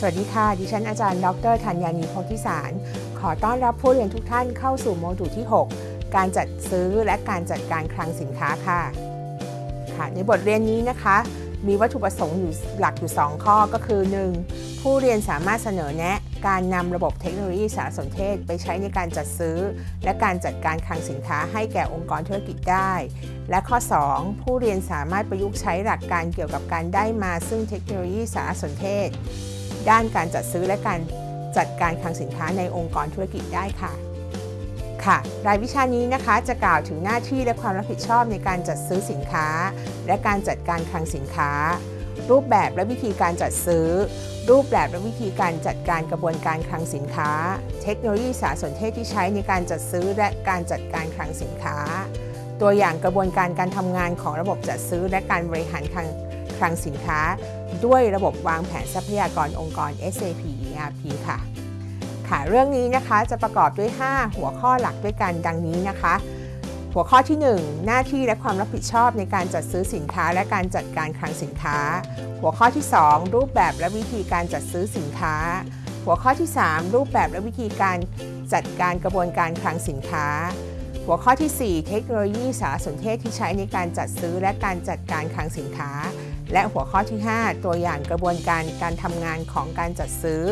สวัสดีค่ะ ดิฉันอาจารย์ ดรธัญญานีโพธิสาร ขอต้อนรับผู้เรียนทุกท่านเข้าสู่โมดูลที่ 6 การจัดซื้อและการจัดการคลังสินค้าค่ะ ค่ะ ในบทเรียนนี้นะคะ มีวัตถุประสงค์อยู่หลักอยู่ 2 ข้อก็คือ 1. ผู้เรียนสามารถเสนอแนะการนำระบบเทคโนโลยีสารสนเทศ ไปใช้ในการจัดซื้อ และการจัดการคลังสินค้าให้แก่องค์กรธุรกิจได้ และข้อ 2. ผู้เรียนสามารถประยุกต์ใช้หลักการเกี่ยวกับการได้มาซึ่งเทคโนโลยีสารสนเทศ ด้านการจัดซื้อและการจัดการคลังสินค้าในองค์กรธุรกิจได้ค่ะ ค่ะ รายวิชานี้นะคะจะกล่าวถึงหน้าที่และความรับผิดชอบในการจัดซื้อสินค้า และการจัดการคลังสินค้า รูปแบบและวิธีการจัดซื้อ รูปแบบและวิธีการจัดการกระบวนการคลังสินค้า เทคโนโลยีสารสนเทศที่ใช้ในการจัดซื้อและการจัดการคลังสินค้า ตัวอย่างกระบวนการการทำงานของระบบจัดซื้อและการบริหารคลัง คลังสินค้า ด้วยระบบวางแผนทรัพยากรองค์กร SAP ERP ค่ะ ค่ะ เรื่องนี้นะคะจะประกอบด้วย 5 หัวข้อหลักด้วยกันดังนี้นะคะ หัวข้อที่ 1 หน้าที่และความรับผิดชอบในการจัดซื้อสินค้าและการจัดการคลังสินค้า หัวข้อที่ 2 รูปแบบและวิธีการจัดซื้อสินค้า หัวข้อที่ 3 รูปแบบและวิธีการจัดการกระบวนการคลังสินค้าหัวข้อที่ 4 เทคโนโลยีสารสนเทศที่ใช้ในการจัดซื้อและการจัดการคลังสินค้า และหัวข้อที่ 5 ตัวอย่างกระบวนการการทำงานของการจัดซื้อ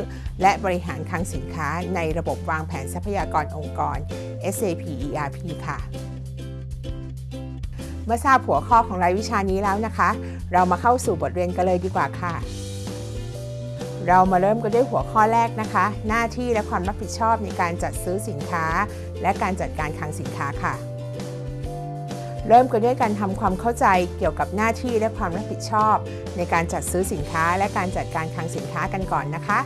และบริหารคลังสินค้าในระบบวางแผนทรัพยากรองค์กร SAP ERP ค่ะ เมื่อทราบหัวข้อของรายวิชานี้แล้วนะคะ เรามาเข้าสู่บทเรียนกันเลยดีกว่าค่ะ เรามาเริ่มกันด้วยหัวข้อแรกนะคะ หน้าที่และความรับผิดชอบในการจัดซื้อสินค้า และการจัดการคลังสินค้าค่ะ เริ่มกันด้วยการทำความเข้าใจเกี่ยวกับหน้าที่และความรับผิดชอบ ในการจัดซื้อสินค้าและการจัดการคลังสินค้ากันก่อนนะคะ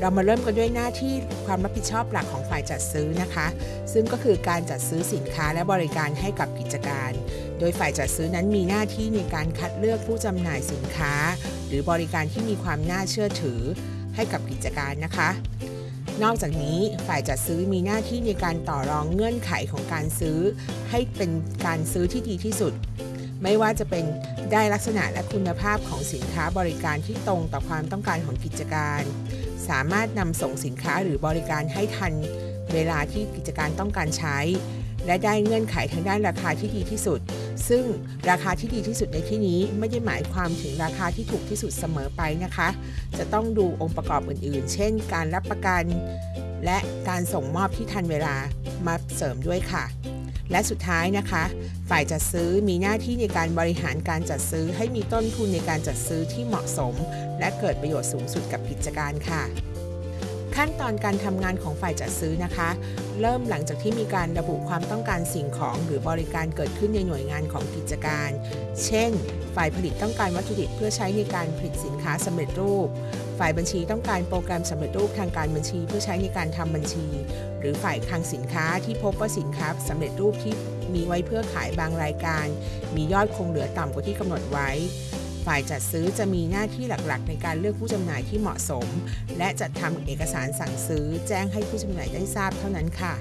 เรามาเริ่มกันด้วยหน้าที่ความรับผิดชอบหลักของฝ่ายจัดซื้อนะคะ ซึ่งก็คือการจัดซื้อสินค้าและบริการให้กับกิจการ โดยฝ่ายจัดซื้อนั้นมีหน้าที่ในการคัดเลือกผู้จำหน่ายสินค้า หรือบริการที่มีความน่าเชื่อถือให้กับกิจการนะคะ นอกจากนี้ฝ่ายจัดซื้อมีหน้าที่ในการต่อรองเงื่อนไขของการซื้อ ให้เป็นการซื้อที่ดีที่สุด ไม่ว่าจะเป็นได้ลักษณะและคุณภาพของสินค้าบริการที่ตรงต่อความต้องการของกิจการ สามารถนำส่งสินค้าหรือบริการให้ทันเวลาที่กิจการต้องการใช้ และได้เงื่อนไขทางด้านราคาที่ดีที่สุด ซึ่งราคาที่ดีที่สุดในที่นี้ไม่ได้หมายความถึงราคาที่ถูกที่สุดเสมอไปนะคะ จะต้องดูองค์ประกอบอื่นๆ เช่น การรับประกัน และการส่งมอบที่ทันเวลามาเสริมด้วยค่ะ และสุดท้ายนะคะ ฝ่ายจัดซื้อมีหน้าที่ในการบริหารการจัดซื้อให้มีต้นทุนในการจัดซื้อที่เหมาะสม และเกิดประโยชน์สูงสุดกับกิจการค่ะ ขั้นตอนการทำงานของฝ่ายจัดซื้อนะคะ เริ่มหลังจากที่มีการระบุความต้องการสิ่งของหรือบริการเกิดขึ้นในหน่วยงานของกิจการ เช่น ฝ่ายผลิตต้องการวัตถุดิบเพื่อใช้ในการผลิตสินค้าสำเร็จรูป ฝ่ายบัญชีต้องการโปรแกรมสำเร็จรูปทางการบัญชีเพื่อใช้ในการทำบัญชี หรือฝ่ายคลังสินค้าที่พบว่าสินค้าสำเร็จรูปที่มีไว้เพื่อขายบางรายการ มียอดคงเหลือต่ำกว่าที่กำหนดไว้ ฝ่ายจัดซื้อจะมีหน้าที่หลักๆ ในการเลือกผู้จำหน่ายที่เหมาะสม และจัดทำเอกสารสั่งซื้อแจ้งให้ผู้จำหน่ายได้ทราบเท่านั้นค่ะ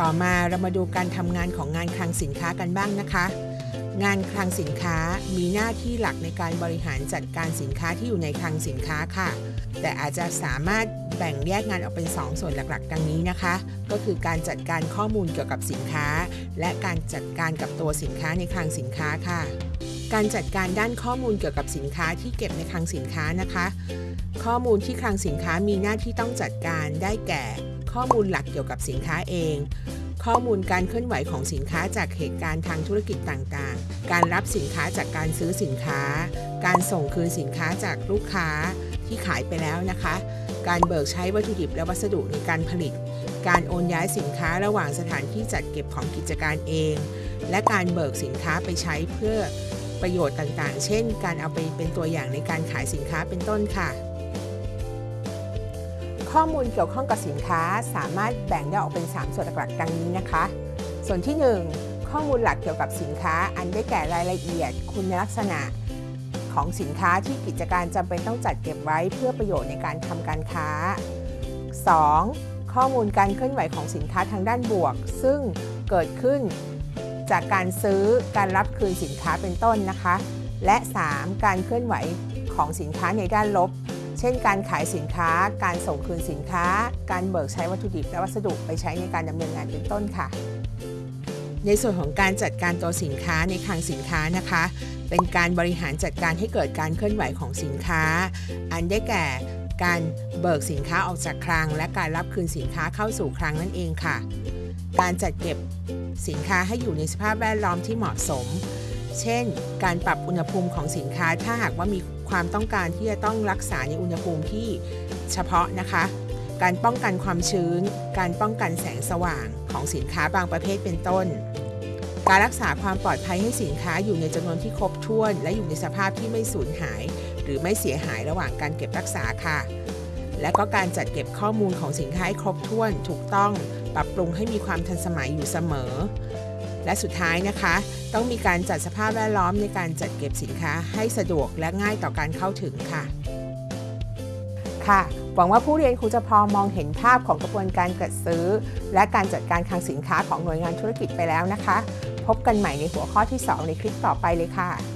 ต่อมาเรามาดูการทำงานของงานคลังสินค้ากันบ้างนะคะงานคลังสินค้ามีหน้าที่หลักในการบริหารจัดการสินค้าที่อยู่ในคลังสินค้าค่ะ แต่อาจจะสามารถแบ่งแยกงานออกเป็น 2 ส่วนหลักๆ ดังนี้นะคะ ก็คือการจัดการข้อมูลเกี่ยวกับสินค้า และการจัดการกับตัวสินค้าในคลังสินค้าค่ะ การจัดการด้านข้อมูลเกี่ยวกับสินค้าที่เก็บในคลังสินค้านะคะ ข้อมูลที่คลังสินค้ามีหน้าที่ต้องจัดการได้แก่ ข้อมูลหลักเกี่ยวกับสินค้าเอง ข้อมูลการเคลื่อนไหวของสินค้าจากเหตุการณ์ทางธุรกิจต่างๆ การรับสินค้าจากการซื้อสินค้า การส่งคืนสินค้าจากลูกค้าที่ขายไปแล้วนะคะ การเบิกใช้วัตถุดิบและวัสดุในการผลิต การโอนย้ายสินค้าระหว่างสถานที่จัดเก็บของกิจการเอง และการเบิกสินค้าไปใช้เพื่อ ประโยชน์ต่างๆ เช่น การเอาไปเป็นตัวอย่างในการขายสินค้าเป็นต้นค่ะ ข้อมูลเกี่ยวข้องกับสินค้าสามารถแบ่งได้ออกเป็น 3 ส่วนหลักๆ ดังนี้นะคะ ส่วนที่ 1 ข้อมูลหลักเกี่ยวกับสินค้า อันได้แก่รายละเอียด คุณลักษณะของสินค้าที่กิจการจำเป็นต้องจัดเก็บไว้เพื่อประโยชน์ในการทำการค้า 2. ข้อมูลการเคลื่อนไหวของสินค้าทางด้านบวก ซึ่งเกิดขึ้น จากการซื้อการรับคืนสินค้าเป็นต้นนะคะ และ 3. การเคลื่อนไหวของสินค้าในด้านลบ เช่น การขายสินค้า การส่งคืนสินค้า การเบิกใช้วัตถุดิบและวัสดุไปใช้ในการดำเนินงานเป็นต้นค่ะ ในส่วนของการจัดการตัวสินค้าในคลังสินค้านะคะ เป็นการบริหารจัดการให้เกิดการเคลื่อนไหวของสินค้า อันได้แก่การเบิกสินค้าออกจากคลัง และการรับคืนสินค้าเข้าสู่คลังนั่นเองค่ะ การจัดเก็บสินค้าให้อยู่ในสภาพแวดล้อมที่เหมาะสม เช่น การปรับอุณหภูมิของสินค้าถ้าหากว่ามีความต้องการที่จะต้องรักษาในอุณหภูมิที่เฉพาะนะคะ การป้องกันความชื้น การป้องกันแสงสว่างของสินค้าบางประเภทเป็นต้น การรักษาความปลอดภัยให้สินค้าอยู่ในจำนวนที่ครบถ้วน และอยู่ในสภาพที่ไม่สูญหาย หรือไม่เสียหายระหว่างการเก็บรักษาค่ะ และก็การจัดเก็บข้อมูลของสินค้าให้ครบถ้วนถูกต้อง ปรับปรุงให้มีความทันสมัยอยู่เสมอ และสุดท้ายนะคะ ต้องมีการจัดสภาพแวดล้อมในการจัดเก็บสินค้าให้สะดวกและง่ายต่อการเข้าถึงค่ะ ค่ะ หวังว่าผู้เรียนคงจะพอมองเห็นภาพของกระบวนการจัดซื้อ และการจัดการคลังสินค้าของหน่วยงานธุรกิจไปแล้วนะคะ พบกันใหม่ในหัวข้อที่ 2 ในคลิปต่อไปเลยค่ะ